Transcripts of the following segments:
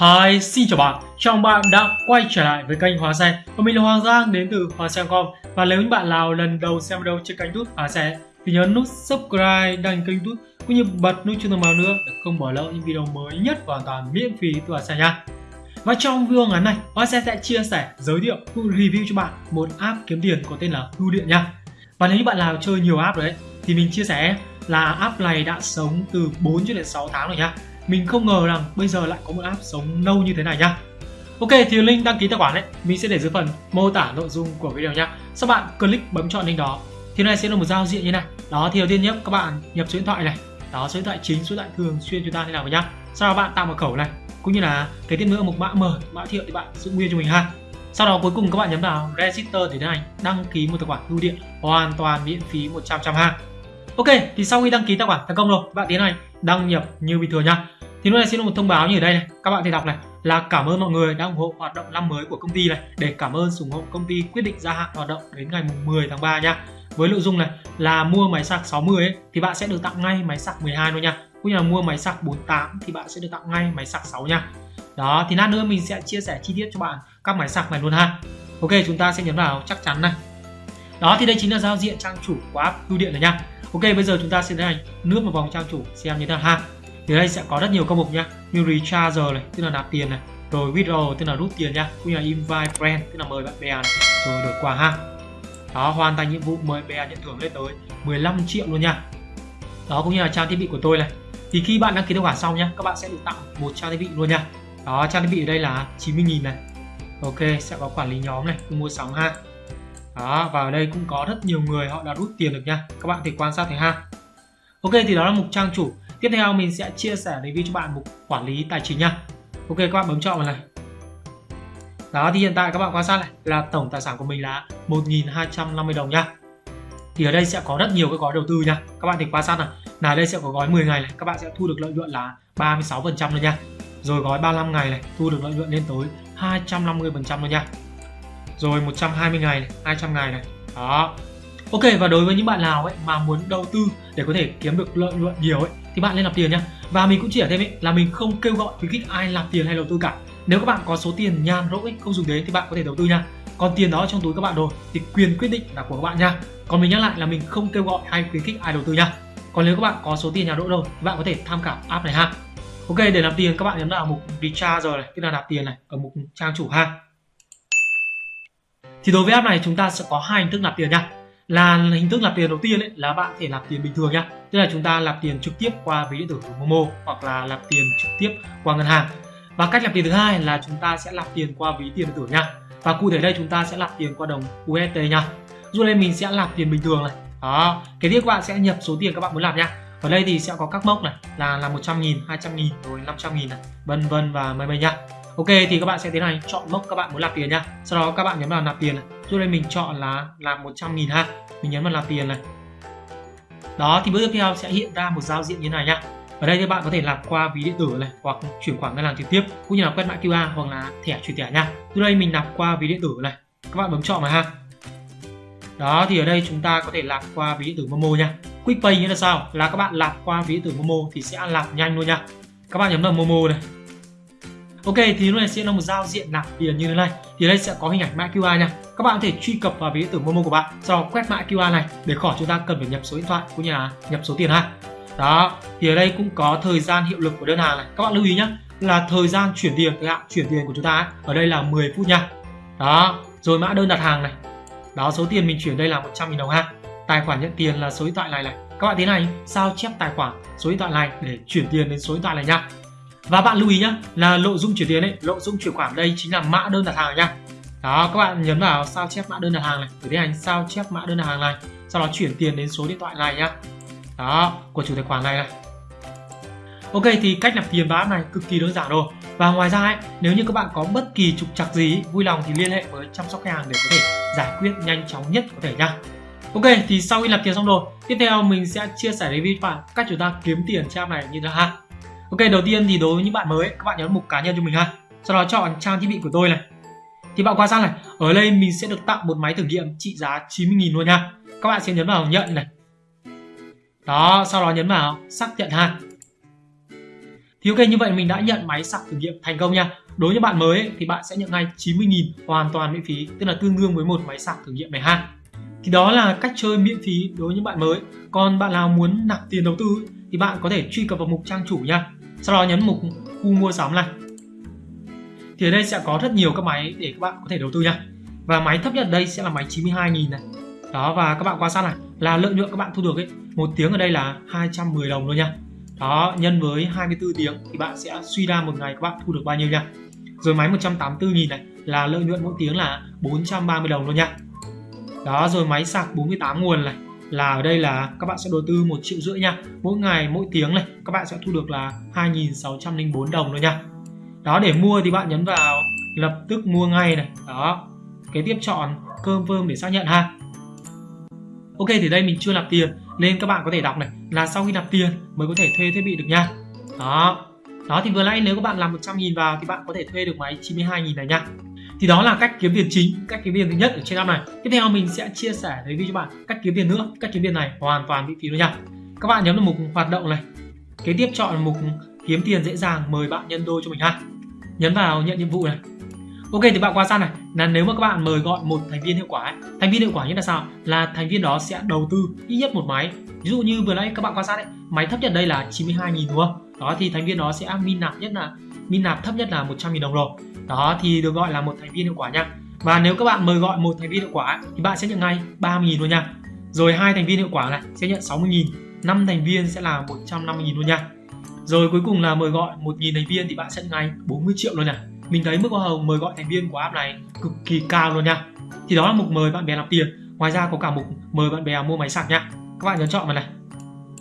Hi, xin chào bạn, chào mừng bạn đã quay trở lại với kênh Hóa Xe. Và mình là Hoàng Giang đến từ Hóa Xe.com Và nếu những bạn nào lần đầu xem video trên kênh YouTube Hóa Xe Thì nhớ nút subscribe, đăng kênh YouTube Cũng như bật nút chuông thông báo nữa để không bỏ lỡ những video mới nhất và hoàn toàn miễn phí từ Hóa Xe nha. Và trong video ngắn này, Hóa Xe sẽ chia sẻ, giới thiệu, cũng review cho bạn một app kiếm tiền có tên là Bưu Điện nha. Và nếu như bạn nào chơi nhiều app rồi đấy thì mình chia sẻ là app này đã sống từ 4 cho đến 6 tháng rồi nha mình không ngờ rằng bây giờ lại có một app sống lâu như thế này nhá. Ok, thì link đăng ký tài khoản đấy mình sẽ để dưới phần mô tả nội dung của video nhá. Sau bạn click bấm chọn link đó, thì này sẽ là một giao diện như này. Đó, thì đầu tiên nhé các bạn nhập số điện thoại này. Đó, số điện thoại chính, số điện thoại thường xuyên chúng ta thế nào nhá. Sau đó bạn tạo mật khẩu này, cũng như là cái tiếp nữa một mã mời mã thiệu thì bạn giữ nguyên cho mình ha. Sau đó cuối cùng các bạn nhấn vào register để tiến hành đăng ký một tài khoản bưu điện hoàn toàn miễn phí 100 trăm ha. Ok, thì sau khi đăng ký tài khoản thành công rồi, bạn tiến hành đăng nhập như bình thường nhá thì lúc này xin một thông báo như ở đây này. Các bạn thì đọc này. Là cảm ơn mọi người đã ủng hộ hoạt động năm mới của công ty này. Để cảm ơn ủng hộ công ty quyết định gia hạn hoạt động đến ngày 10 tháng 3 nha. Với nội dung này là mua máy sạc 60 ấy, thì bạn sẽ được tặng ngay máy sạc 12 luôn nha. Cũng như là mua máy sạc 48 thì bạn sẽ được tặng ngay máy sạc 6 nha. Đó thì lát nữa mình sẽ chia sẻ chi tiết cho bạn các máy sạc này luôn ha. Ok chúng ta sẽ nhấn vào chắc chắn này. Đó thì đây chính là giao diện trang chủ của app bưu điện này nha. Ok bây giờ chúng ta sẽ tiến hành nước vào vòng trang chủ xem như thế nào ha thì đây sẽ có rất nhiều công mục nhá. Như recharger này, tức là nạp tiền này. Rồi withdraw, tức là rút tiền nhá. Cũng như là invite friend, tức là mời bạn bè này. Rồi được quà ha. Đó, hoàn thành nhiệm vụ, mời bè nhận thưởng lên tới 15 triệu luôn nha. Đó, cũng như là trang thiết bị của tôi này. Thì khi bạn đăng ký tài khoản xong nhá, các bạn sẽ được tặng một trang thiết bị luôn nha. Đó, trang thiết bị ở đây là 90.000 này. Ok, sẽ có quản lý nhóm này mua sắm ha. Đó, và ở đây cũng có rất nhiều người họ đã rút tiền được nha. Các bạn thể quan sát thấy ha. Ok, thì đó là mục trang chủ tiếp theo mình sẽ chia sẻ review cho bạn mục quản lý tài chính nha. Ok, các bạn bấm chọn vào này. Đó, thì hiện tại các bạn quan sát này, là tổng tài sản của mình là 1.250 đồng nha. Thì ở đây sẽ có rất nhiều cái gói đầu tư nha. Các bạn thì quan sát này, là đây sẽ có gói 10 ngày này, các bạn sẽ thu được lợi nhuận là 36 phần trăm luôn nha. Rồi gói 35 ngày này, thu được lợi nhuận lên tới 250 phần trăm luôn nha. Rồi 120 ngày này 200 ngày này. Đó. Ok và đối với những bạn nào ấy mà muốn đầu tư để có thể kiếm được lợi nhuận nhiều ấy thì bạn nên làm tiền nhá. Và mình cũng chỉ ở thêm ấy là mình không kêu gọi khuyến khích ai làm tiền hay đầu tư cả. Nếu các bạn có số tiền nhàn rỗi ấy, không dùng đến thì bạn có thể đầu tư nha. Còn tiền đó trong túi các bạn rồi thì quyền quyết định là của các bạn nha. Còn mình nhắc lại là mình không kêu gọi hay khuyến khích ai đầu tư nha. Còn nếu các bạn có số tiền nhàn rỗi rồi thì bạn có thể tham khảo app này ha. Ok để nạp tiền các bạn nhấn vào mục recharge rồi này, tức là nạp tiền này ở mục trang chủ ha. Thì đối với app này chúng ta sẽ có hai hình thức nạp tiền nha là hình thức nạp tiền đầu tiên ấy là bạn thể nạp tiền bình thường nhá tức là chúng ta nạp tiền trực tiếp qua ví điện tử của Momo hoặc là nạp tiền trực tiếp qua ngân hàng và cách nạp tiền thứ hai là chúng ta sẽ nạp tiền qua ví tiền điện tử nha và cụ thể đây chúng ta sẽ nạp tiền qua đồng UST nha dù đây mình sẽ nạp tiền bình thường này đó cái tiếp các bạn sẽ nhập số tiền các bạn muốn nạp nha ở đây thì sẽ có các mốc này là là 100 nghìn 200 nghìn rồi 500 nghìn này vân vân và mây mây nha Ok thì các bạn sẽ tiến hành chọn mốc các bạn muốn nạp tiền nha sau đó các bạn nhấn vào nạp tiền này Trước đây mình chọn là làm 100 nghìn ha Mình nhấn vào làm tiền này Đó, thì bước tiếp theo sẽ hiện ra một giao diện như này nhá ở đây thì bạn có thể làm qua ví điện tử này, hoặc chuyển khoản ngân hàng trực tiếp, cũng như là quét mã QR hoặc là thẻ chuyển thẻ nha. Từ đây mình làm qua ví điện tử này. Các bạn bấm chọn vào ha. Đó, thì ở đây chúng ta có thể làm qua ví điện tử Momo nha. QuickPay nghĩa là sao? Là các bạn làm qua ví điện tử Momo thì sẽ làm nhanh luôn nha. Các bạn nhấn vào Momo này. Ok, thì lúc này sẽ là một giao diện nạp tiền như thế này thì đây sẽ có hình ảnh mã QR nha. Các bạn có thể truy cập vào ví điện tử Momo của bạn, sau đó quét mã QR này để khỏi chúng ta cần phải nhập số điện thoại cũng như là nhập số tiền ha. Đó, thì ở đây cũng có thời gian hiệu lực của đơn hàng này. Các bạn lưu ý nhé là thời gian chuyển tiền thời hạn chuyển tiền của chúng ta ở đây là 10 phút nha. Đó, rồi mã đơn đặt hàng này. Đó, số tiền mình chuyển đây là 100.000 đồng ha. Tài khoản nhận tiền là số điện thoại này này. Các bạn thế này sao chép tài khoản số điện thoại này để chuyển tiền đến số điện thoại này nha và bạn lưu ý nhé là nội dung chuyển tiền ấy nội dung chuyển khoản đây chính là mã đơn đặt hàng nha đó các bạn nhấn vào sao chép mã đơn đặt hàng này để tiến hành sao chép mã đơn đặt hàng này sau đó chuyển tiền đến số điện thoại này nhá. Đó của chủ tài khoản này này. Ok thì cách nạp tiền vào này cực kỳ đơn giản rồi. Và ngoài ra ấy, nếu như các bạn có bất kỳ trục trặc gì vui lòng thì liên hệ với chăm sóc khách hàng để có thể giải quyết nhanh chóng nhất có thể nha ok thì sau khi nạp tiền xong rồi tiếp theo mình sẽ chia sẻ với bạn cách chúng ta kiếm tiền trang này như thế nào ha. Ok đầu tiên thì đối với những bạn mới các bạn nhấn mục cá nhân cho mình ha. Sau đó chọn trang thiết bị của tôi này. Thì bạn quan sát này ở đây mình sẽ được tặng một máy thử nghiệm trị giá 90.000 luôn nha. Các bạn sẽ nhấn vào nhận này. Đó sau đó nhấn vào xác nhận ha. Thì ok như vậy mình đã nhận máy sạc thử nghiệm thành công nha. Đối với bạn mới ấy, thì bạn sẽ nhận ngay 90.000 hoàn toàn miễn phí tức là tương đương với một máy sạc thử nghiệm này ha. Thì đó là cách chơi miễn phí đối với những bạn mới. Còn bạn nào muốn nạp tiền đầu tư thì bạn có thể truy cập vào mục trang chủ nha sau đó nhấn mục khu mua sắm này. Thì ở đây sẽ có rất nhiều các máy để các bạn có thể đầu tư nha. Và máy thấp nhất ở đây sẽ là máy 92.000 này. Đó, và các bạn quan sát này, là lợi nhuận các bạn thu được ấy, một tiếng ở đây là 210 đồng luôn nha. Đó, nhân với 24 tiếng thì bạn sẽ suy ra một ngày các bạn thu được bao nhiêu nha. Rồi máy 184.000 này, là lợi nhuận mỗi tiếng là 430 đồng luôn nha. Đó, rồi máy sạc 48 nguồn này là ở đây là các bạn sẽ đầu tư một triệu rưỡi nha. Mỗi ngày, mỗi tiếng này, các bạn sẽ thu được là 2.604 đồng thôi nha. Đó, để mua thì bạn nhấn vào, lập tức mua ngay này. Đó, kế tiếp chọn cơm vơm để xác nhận ha. Ok, thì đây mình chưa nạp tiền, nên các bạn có thể đọc này, là sau khi nạp tiền mới có thể thuê thiết bị được nha. Đó đó thì vừa nãy nếu các bạn làm 100.000 vào thì bạn có thể thuê được máy 92.000 này nha thì đó là cách kiếm tiền chính cách kiếm tiền thứ nhất ở trên app này. Tiếp theo mình sẽ chia sẻ review cho bạn cách kiếm tiền nữa. Cách kiếm tiền này hoàn toàn miễn phí luôn nha. Các bạn nhấn vào mục hoạt động này. Kế tiếp chọn mục kiếm tiền dễ dàng mời bạn nhân đôi cho mình ha. Nhấn vào nhận nhiệm vụ này. Ok thì bạn qua sang này. Là nếu mà các bạn mời gọi một thành viên hiệu quả ấy, thành viên hiệu quả như là sao? Là thành viên đó sẽ đầu tư ít nhất một máy. Ví dụ như vừa nãy các bạn quan sát đấy máy thấp nhất đây là 92.000 đúng không? Đó thì thành viên đó sẽ min nạp nhất là min nạp thấp nhất là 100.000 đồng rồi đó, thì được gọi là một thành viên hiệu quả nha. Và nếu các bạn mời gọi một thành viên hiệu quả, thì bạn sẽ nhận ngay 30.000 luôn nha. Rồi hai thành viên hiệu quả này sẽ nhận 60.000 năm thành viên sẽ là 150.000 luôn nha. Rồi cuối cùng là mời gọi 1.000 thành viên thì bạn sẽ nhận ngay 40 triệu luôn nha. Mình thấy mức hoa hồng mời gọi thành viên của app này cực kỳ cao luôn nha. Thì đó là mục mời bạn bè làm tiền. Ngoài ra có cả mục mời bạn bè mua máy sạc nha. Các bạn nhấn chọn vào này.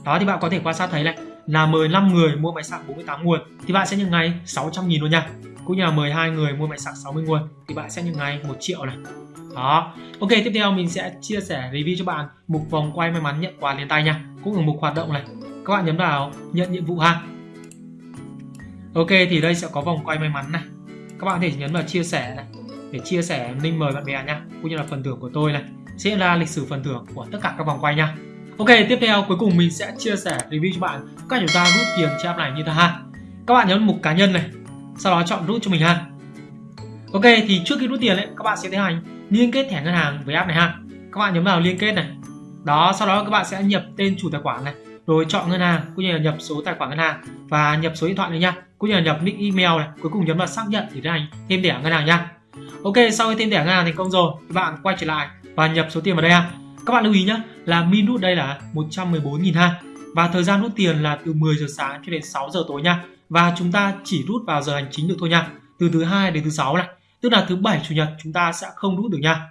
Đó, thì bạn có thể quan sát thấy này là mời 5 người mua máy sạc 48 nguồn, thì bạn sẽ nhận ngay 600 nghìn luôn nha. Cũng như là mời hai người mua máy sạc 60 nguồn, thì bạn sẽ nhận ngay 1 triệu này. Đó. Ok, tiếp theo mình sẽ chia sẻ review cho bạn mục vòng quay may mắn nhận quà liền tay nha. Cũng ở mục hoạt động này. Các bạn nhấn vào nhận nhiệm vụ ha. Ok, thì đây sẽ có vòng quay may mắn này. Các bạn có thể nhấn vào chia sẻ này, để chia sẻ link mời bạn bè nha. Cũng như là phần thưởng của tôi này. Sẽ là lịch sử phần thưởng của tất cả các vòng quay nha ok, tiếp theo cuối cùng mình sẽ chia sẻ review cho bạn. Cách chúng ta rút tiền trên app này như thế ha. Các bạn nhấn mục cá nhân này, sau đó chọn rút cho mình ha. Ok, thì trước khi rút tiền ấy, các bạn sẽ tiến hành liên kết thẻ ngân hàng với app này ha. Các bạn nhấn vào liên kết này. Đó, sau đó các bạn sẽ nhập tên chủ tài khoản này, rồi chọn ngân hàng, cũng như là nhập số tài khoản ngân hàng và nhập số điện thoại này nha, cũng như là nhập nick email này. Cuối cùng nhấn vào xác nhận để tiến hành thêm thẻ ngân hàng nha. Ok, sau khi thêm thẻ ngân hàng thành công rồi các bạn quay trở lại và nhập số tiền vào đây ha. Các bạn lưu ý nhé là min rút đây là 114.000 ha. Và thời gian rút tiền là từ 10 giờ sáng cho đến 6 giờ tối nha. Và chúng ta chỉ rút vào giờ hành chính được thôi nha. Từ thứ hai đến thứ sáu này. Tức là thứ bảy chủ nhật chúng ta sẽ không rút được nha.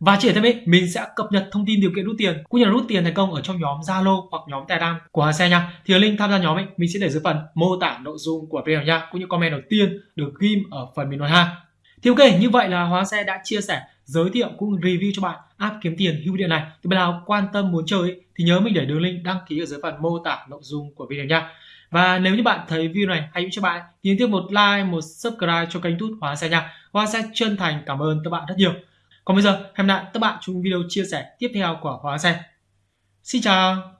Và chỉ thêm ấy, mình sẽ cập nhật thông tin điều kiện rút tiền. Cũng như là rút tiền thành công ở trong nhóm Zalo hoặc nhóm Telegram của Hà Xe nha. Thì link tham gia nhóm ấy mình sẽ để dưới phần mô tả nội dung của video nha, cũng như comment đầu tiên được ghim ở phần bình luận ha. Thì ok, như vậy là Hóa Xe đã chia sẻ, giới thiệu cũng review cho bạn app kiếm tiền hữu điện này. Thì bạn nào quan tâm muốn chơi ấy, thì nhớ mình để đường link đăng ký ở dưới phần mô tả nội dung của video nha. Và nếu như bạn thấy video này hay cho bạn thì nhớ tiếp một like, một subscribe cho kênh YouTube Hóa Xe nha. Hóa Xe chân thành cảm ơn các bạn rất nhiều. Còn bây giờ, hẹn lại các bạn trong video chia sẻ tiếp theo của Hóa Xe. Xin chào!